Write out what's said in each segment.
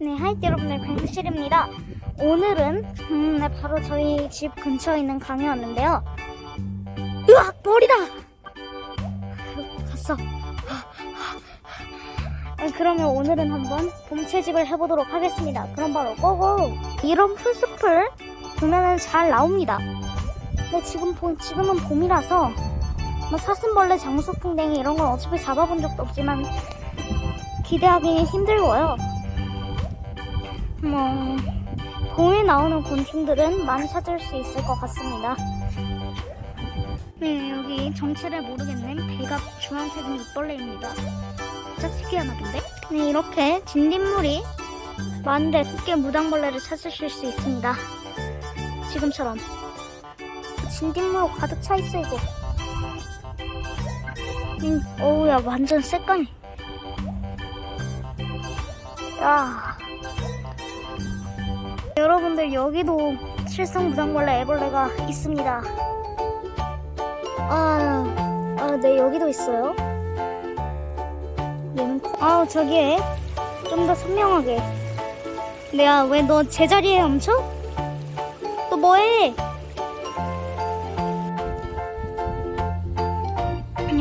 네, 하이트 여러분들 강실입니다. 오늘은 음, 네, 바로 저희 집 근처에 있는 강에 왔는데요. 으악 머리다. 갔어. 아, 그러면 오늘은 한번 봄채집을 해보도록 하겠습니다. 그럼 바로 고고. 이런 풀숲을 보면은 잘 나옵니다. 근데 지금 보- 지금은 봄이라서 뭐 사슴벌레, 장수풍뎅이 이런 건 어차피 잡아본 적도 없지만 기대하기는 힘들고요. 뭐 봄에 나오는 곤충들은 많이 찾을 수 있을 것 같습니다. 네, 여기 정체를 모르겠는 배가 주황색인 이벌레입니다. 살짝 특이하나 본데? 네, 이렇게 진딧물이 많은데 꽤 무당벌레를 찾으실 수 있습니다. 지금처럼. 진딧물 가득 차 있어, 이거. 음, 어우야, 완전 새까니. 야. 여러분들, 여기도 칠성 무당벌레 애벌레가 있습니다. 아, 아, 네, 여기도 있어요. 얘는, 커- 아우, 저기에 좀 더 선명하게. 내가 왜 너 제자리에 멈춰? 너 뭐해?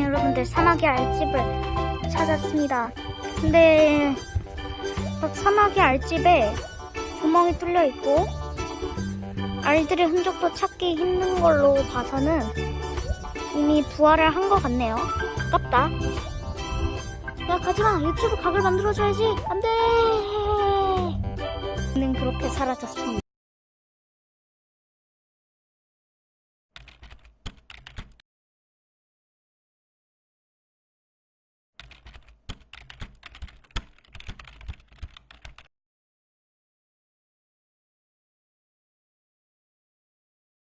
여러분들 사마귀 알집을 찾았습니다. 근데 막 사마귀 알집에 구멍이 뚫려 있고 알들의 흔적도 찾기 힘든 걸로 봐서는 이미 부활을 한 것 같네요. 아깝다. 야 가지마 유튜브 각을 만들어줘야지 안돼. 는 그렇게 사라졌습니다.